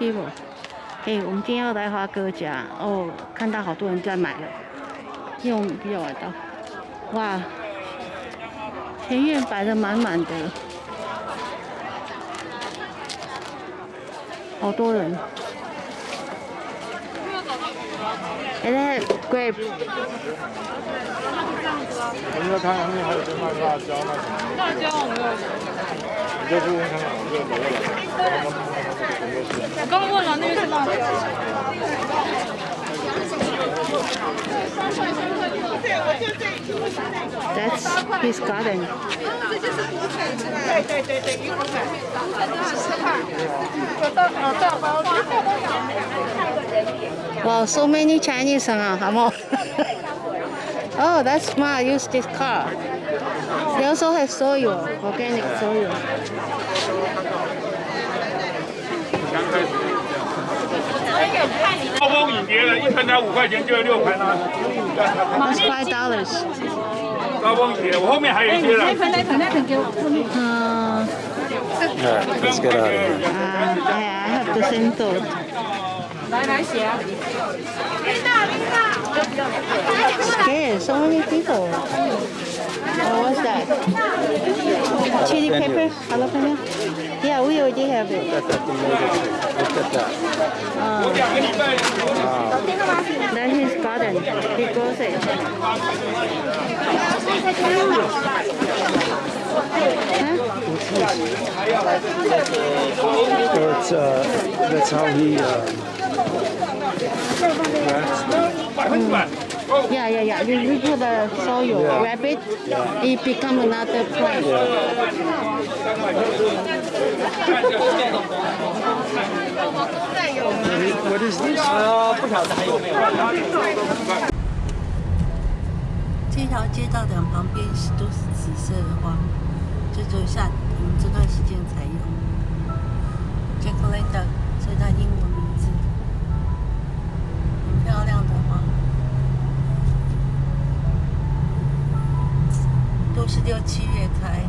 哎，我们今天要来华哥家哦，看到好多人在买了，因为我们比较晚到。哇，前院摆的满满的，好多人。哎，那 grape。我们在看上面还有在卖辣椒那什么。辣椒我没有。你就去问看看，我这个我刚刚问了，那边是辣椒。That's his garden. 对对对对，一块。Wow, so many Chinese, huh? oh, that's smart. Use this car. They also have soy, organic soy. That's five dollars. Uh, Alright, let's get out of here. Uh, I, I have the same thought. Scared, so many people. Oh, what's that? Chili pepper? Jalapeno? Yeah, we already have it. Look at that. Look at that. That's his garden. He grows it. Huh? That's, uh, that's how he... Uh, um, Yeah, yeah, yeah. You, you put the soil, Yeah. wrap it, it become another plant. What is this? 这条街道两旁边是都是紫色的花，就只有夏我们这段时间才有。j a c k l a n d a 这是它英文名字，很漂亮的花，是六七月开，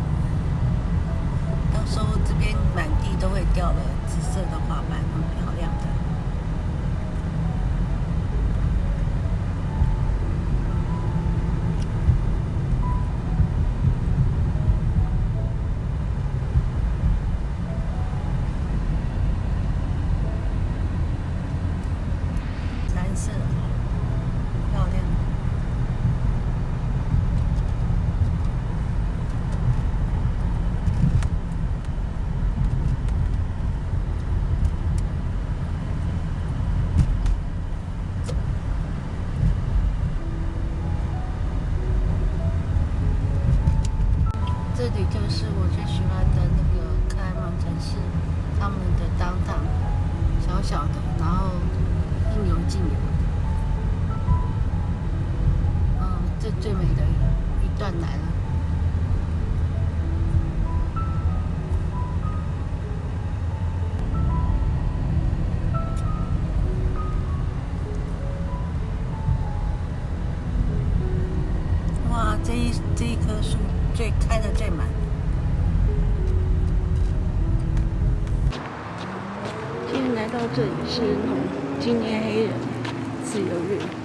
到时候这边满地都会掉了紫色的花瓣，这里是纪念黑人自由日。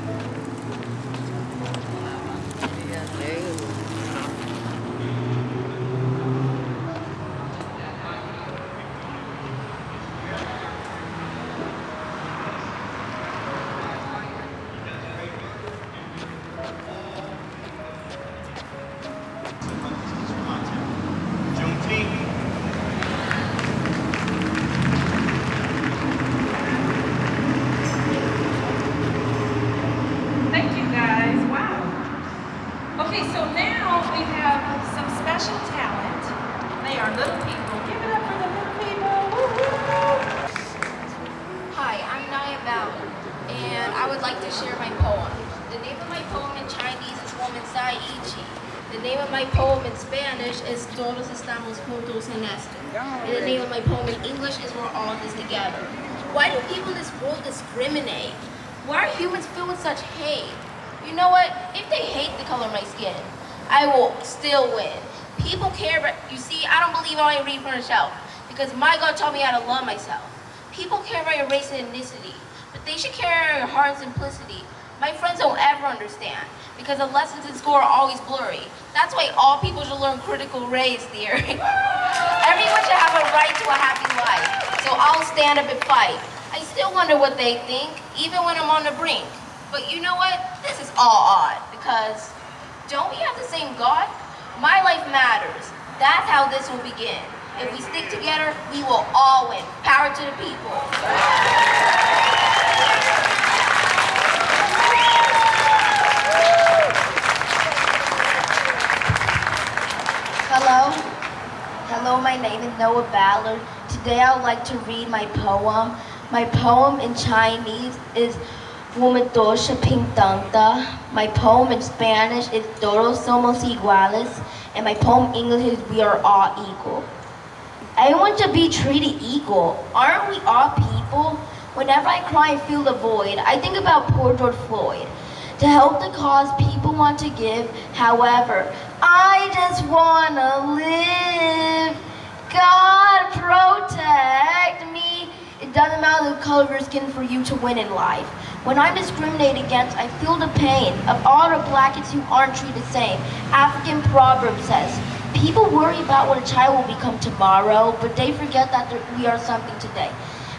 Share my poem. The name of my poem in Chinese is Woman Womansai Ichi. The name of my poem in Spanish is Todos estamos juntos en esto. And the name of my poem in English is We're all this together. Why do people in this world discriminate? Why are humans filled with such hate? You know what? If they hate the color of my skin, I will still win. People care, but you see, I don't believe I read from the shelf because my God taught me how to love myself. People care about your race and ethnicity, but they should your heart and simplicity. My friends don't ever understand because the lessons in school are always blurry. That's why all people should learn critical race theory. Everyone should have a right to a happy life, so I'll stand up and fight. I still wonder what they think, even when I'm on the brink. But you know what? This is all odd because don't we have the same God? My life matters. That's how this will begin. If we stick together, we will all win. Power to the people. Noah Ballard. Today I would like to read my poem. My poem in Chinese is Womadosha Ping Dangda. My poem in Spanish is Todos Somos Iguales. And my poem in English is We Are All Equal. Everyone should be treated equal. Aren't we all people? Whenever I cry and feel the void, I think about poor George Floyd. To help the cause people want to give, however, I just wanna live. God protect me. It doesn't matter the color of your skin for you to win in life. When I'm discriminated against, I feel the pain of all the black kids who aren't treated the same. African proverb says, people worry about what a child will become tomorrow, but they forget that we are something today.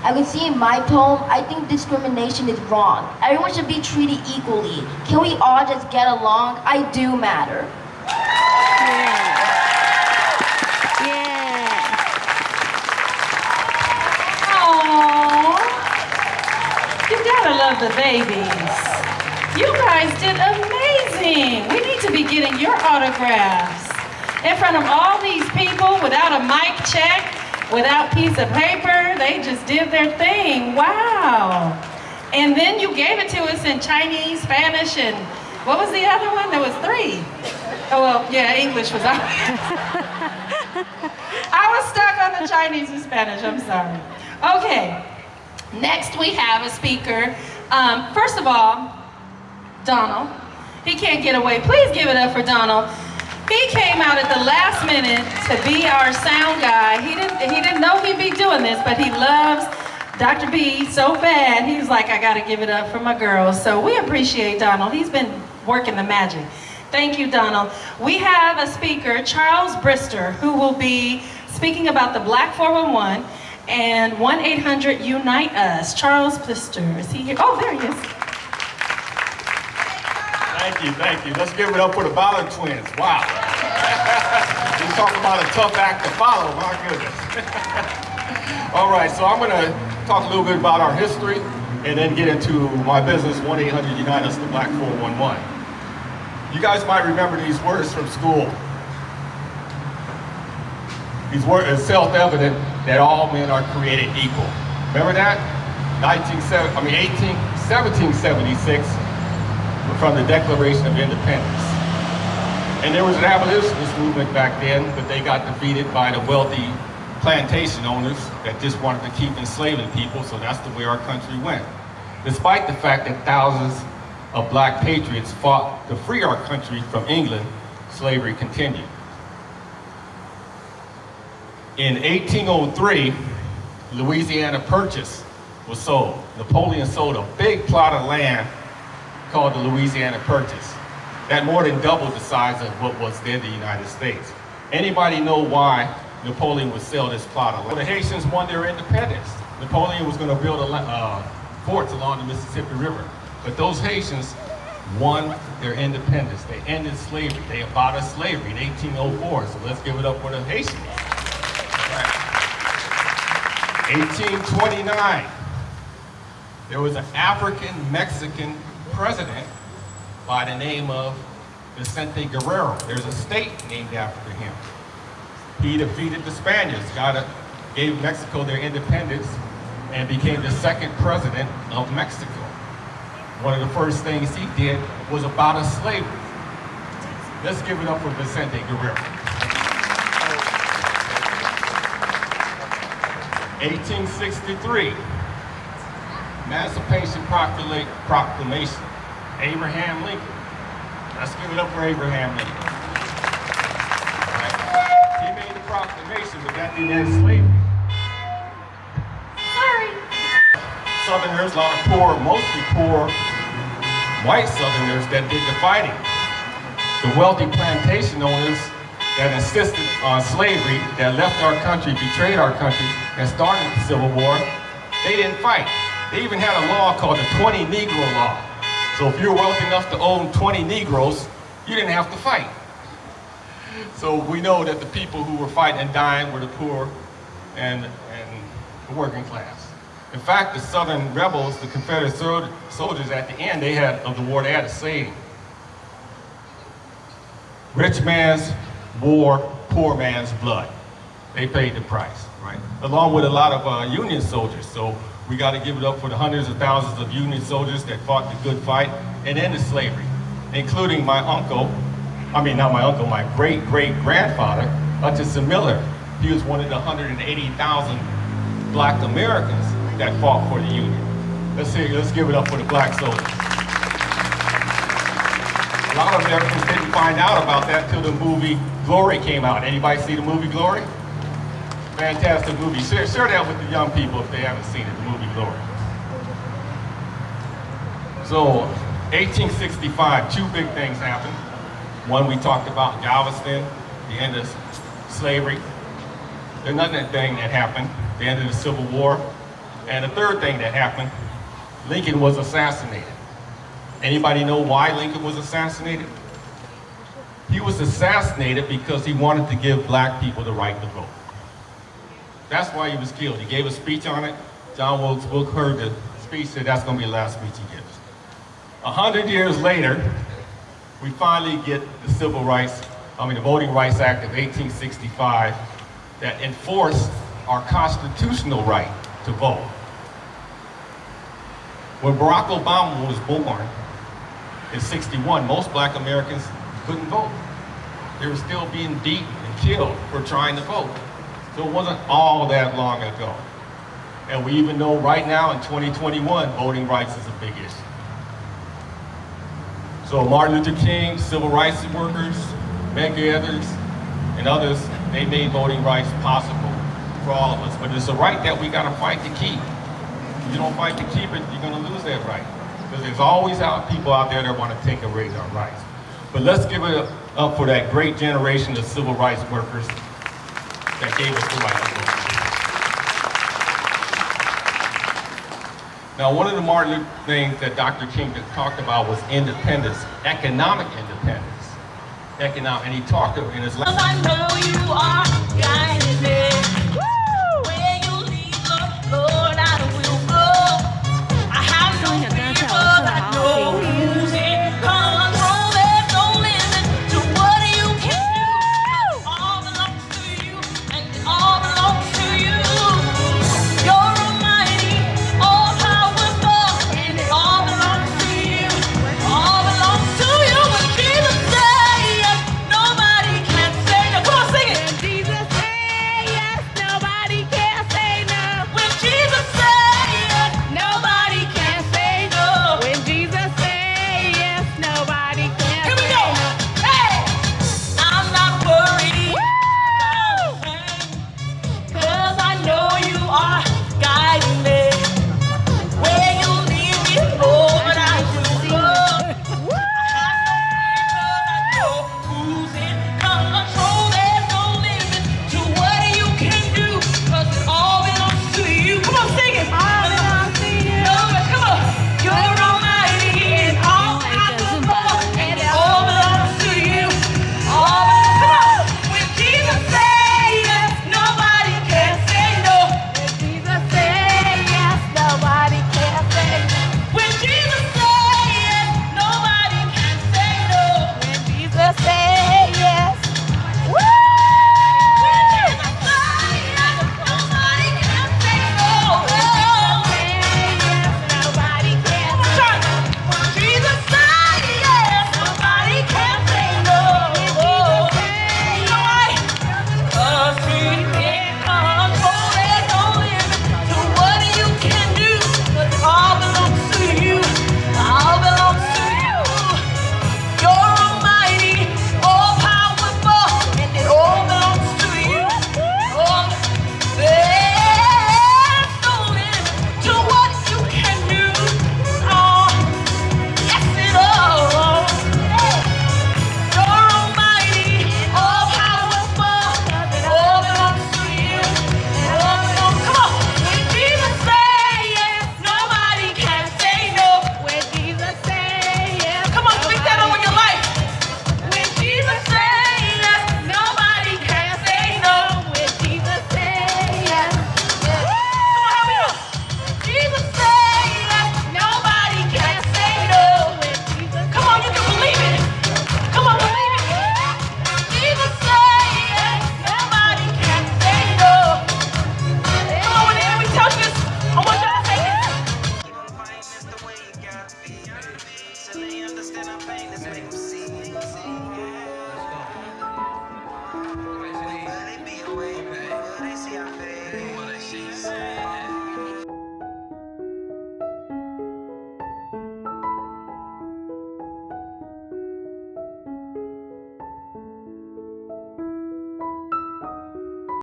I can see in my poem, I think discrimination is wrong. Everyone should be treated equally. Can we all just get along? I do matter. Yeah. The babies. You guys did amazing. We need to be getting your autographs in front of all these people without a mic check, without piece of paper. They just did their thing. Wow. And then you gave it to us in Chinese, Spanish, and what was the other one? There was three. Oh, well, yeah, English was on. I was stuck on the Chinese and Spanish, I'm sorry. Okay, next we have a speaker. Um, first of all, Donald. He can't get away. Please give it up for Donald. He came out at the last minute to be our sound guy. He didn't, he didn't know he'd be doing this, but he loves Dr. B so bad. He was like, I gotta give it up for my girls. So we appreciate Donald. He's been working the magic. Thank you, Donald. We have a speaker, Charles Brister, who will be speaking about the Black 411 and 1-800-UNITE US. Charles Brister, is he here? Oh, there he is. Thank you, thank you. Let's give it up for the Ballard twins. Wow. you talk about a tough act to follow, my goodness. All right, so I'm going to talk a little bit about our history and then get into my business, 1-800-UNITE US, the Black 411. You guys might remember these words from school. These words, it's self-evident that all men are created equal. Remember that? 19, I mean 18, 1776 from the Declaration of Independence. And there was an abolitionist movement back then, but they got defeated by the wealthy plantation owners that just wanted to keep enslaving people, so that's the way our country went. Despite the fact that thousands of black patriots fought to free our country from England, slavery continued. In 1803, Louisiana Purchase was sold. Napoleon sold a big plot of land called the Louisiana Purchase. That more than doubled the size of what was then the United States. Anybody know why Napoleon would sell this plot of land? The Haitians won their independence. Napoleon was going to build a, uh, forts along the Mississippi River. But those Haitians won their independence. They ended slavery. They abolished slavery in 1804. So let's give it up for the Haitians. Right. 1829, there was an African-Mexican president by the name of Vicente Guerrero. There's a state named after him. He defeated the Spaniards, got a, gave Mexico their independence, and became the second president of Mexico. One of the first things he did was abolish slavery. Let's give it up for Vicente Guerrero. 1863, Emancipation Proclamation. Abraham Lincoln. Let's give it up for Abraham Lincoln. Right. He made the proclamation, but that didn't end slavery. Sorry. Southerners, a lot of poor, mostly poor white Southerners that did the fighting. The wealthy plantation owners that insisted on slavery, that left our country, betrayed our country, and started the Civil War, they didn't fight. They even had a law called the 20 Negro Law. So if you were wealthy enough to own 20 Negroes, you didn't have to fight. So we know that the people who were fighting and dying were the poor and, and the working class. In fact, the Southern rebels, the Confederate soldiers at the end, they had of the war, they had a saying. Rich man's war, poor man's blood. They paid the price, right? Along with a lot of uh, Union soldiers. So we got to give it up for the hundreds of thousands of Union soldiers that fought the good fight and ended slavery, including my uncle, I mean, not my uncle, my great great grandfather, Hutchinson Miller. He was one of the 180,000 black Americans that fought for the Union. Let's see, let's give it up for the black soldiers. A lot of Americans didn't find out about that till the movie Glory came out. Anybody see the movie Glory? Fantastic movie. Share, share that with the young people if they haven't seen it, the movie Glory. So, 1865, two big things happened. One we talked about, Galveston, the end of slavery. Another thing that happened, the end of the Civil War. And the third thing that happened, Lincoln was assassinated. Anybody know why Lincoln was assassinated? He was assassinated because he wanted to give black people the right to vote. That's why he was killed. He gave a speech on it. John Wilkes Booth heard the speech, said that's going to be the last speech he gives. A hundred years later, we finally get the Civil Rights, I mean the Voting Rights Act of 1865 that enforced our constitutional right to vote. When Barack Obama was born in 61, most black Americans couldn't vote. They were still being beaten and killed for trying to vote. So it wasn't all that long ago. And we even know right now in 2021, voting rights is a big issue. So Martin Luther King, civil rights workers, Medgar Evers, and others, they made voting rights possible for all of us. But it's a right that we gotta fight to keep. If you don't fight to keep it, you're gonna lose that right. Because there's always out people out there that wanna take away our rights. But let's give it up for that great generation of civil rights workers that gave us the right to vote. Now, one of the Luther things that Dr. King talked about was independence, economic independence. Economic, and he talked in his last.